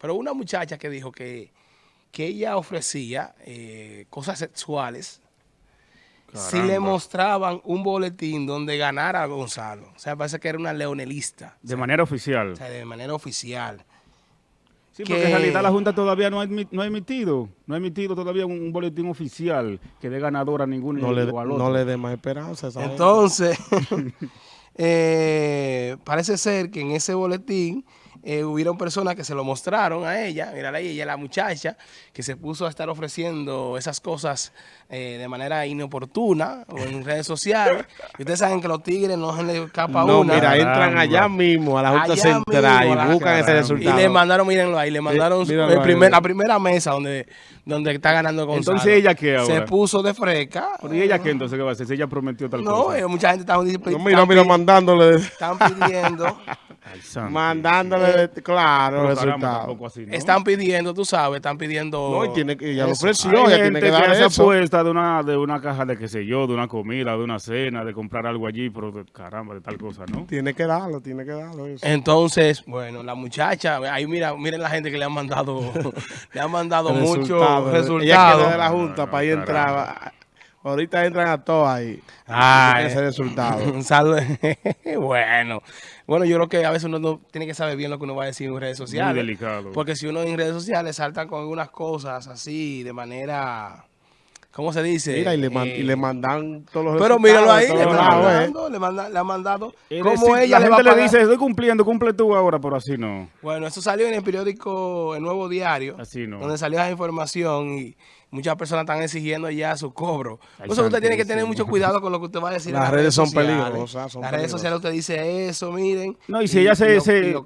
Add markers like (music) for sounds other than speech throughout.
Pero una muchacha que dijo que, que ella ofrecía eh, cosas sexuales si le mostraban un boletín donde ganara a Gonzalo. O sea, parece que era una leonelista. De manera oficial. O sea, de manera oficial. Sí, porque en realidad la Junta todavía no ha, no ha emitido, no ha emitido todavía un, boletín oficial que dé ganador a ningún no le, No le dé más esperanza. Entonces, (laughs) (laughs) eh, parece ser que en ese boletín eh, hubieron personas que se lo mostraron a ella, mira ahí, ella la muchacha, que se puso a estar ofreciendo esas cosas eh, de manera inoportuna o en redes sociales. Y ustedes saben que los tigres no se les escapa no, una. mira, entran allá mismo a la Junta Central y buscan ese resultado. Y le mandaron, mírenlo ahí, le mandaron la primera mesa donde, donde está ganando Gonzalo. Entonces, ¿ella qué ahora? Se puso de freca. ¿Y ella qué entonces qué va a hacer? Si ella prometió tal cosa. No, mucha gente está... No, mira, mira, mandándole. Están pidiendo... (laughs) Mandándole, eh, claro, resultado. Están pidiendo, tú sabes, están pidiendo... No, y tiene que, ya lo ofreció, ya tiene que dar esa apuesta de una, de una caja de qué sé yo, de una comida, de una cena, de comprar algo allí, pero caramba, de tal cosa, ¿no? Tiene que darlo, tiene que darlo eso. Entonces, bueno, la muchacha, ahí mira, miren la gente que le han mandado, (laughs) le han mandado muchos resultados. Ella de la Junta para ahí entrar Ahorita entran a todos ahí. Ah, ese resultado. (laughs) Un (laughs) bueno. Bueno, yo creo que a veces uno no tiene que saber bien lo que uno va a decir en redes sociales. Muy delicado. Porque si uno en redes sociales salta con algunas cosas así, de manera... ¿Cómo se dice? Mira, y le, y le eh, mandan todos los Pero míralo ahí, le, mandando, le, manda, le, han mandado. ¿Cómo ella la gente le, dice, estoy cumpliendo, cumple tú ahora, pero así no. Bueno, eso salió en el periódico El Nuevo Diario. Así no. Donde salió esa información y muchas personas están exigiendo ya su cobro. Por eso usted tiene que tener mucho cuidado con lo que usted va a decir. Las, redes, son peligrosas. las redes sociales usted dice eso, miren. No, y si ella se, se,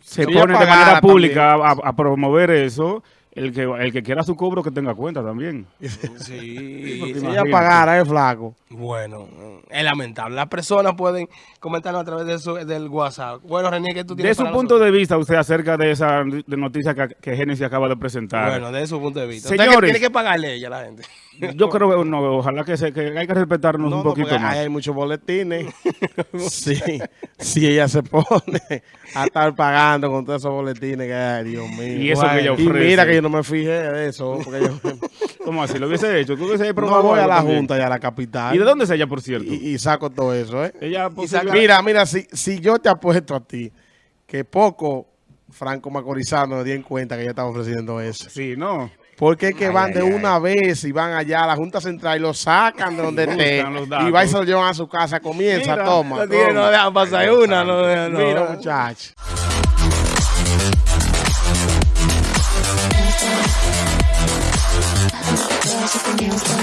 se pone de manera pública a promover eso el que, el que quiera su cobro que tenga cuenta también. Sí, sí si ella pagara, es flaco. Bueno, es lamentable. Las personas pueden comentarlo a través de su, del WhatsApp. Bueno, René, ¿qué tú tienes De su punto de vista, usted acerca de esa noticia que, que Genesis acaba de presentar. Bueno, de su punto de vista. Señores, tiene que pagarle ella a la gente. Yo creo que no, ojalá que, se, que hay que respetarnos un poquito más. Hay muchos boletines. (laughs) sí, si ella se pone a estar pagando con todos esos boletines que hay, Dios mío. Y eso que ella ofrece. Y mira que yo no me fijé de eso. Porque yo... (laughs) ¿Cómo así? ¿Lo hubiese hecho? ¿Tú hubiese no voy a la Junta y a la capital. ¿Y de dónde es ella, por cierto? Y, saco todo eso, ¿eh? Ella Mira, mira, si, si yo te apuesto a ti que poco Franco Macorizano me di en cuenta que ella estaba ofreciendo eso. Sí, ¿no? Porque es que van de una vez y van allá a la Junta Central y lo sacan de donde esté. y va y se lo llevan a su casa. Comienza, toma. No, dejan pasar una. No, no, Mira, muchachos. There's something else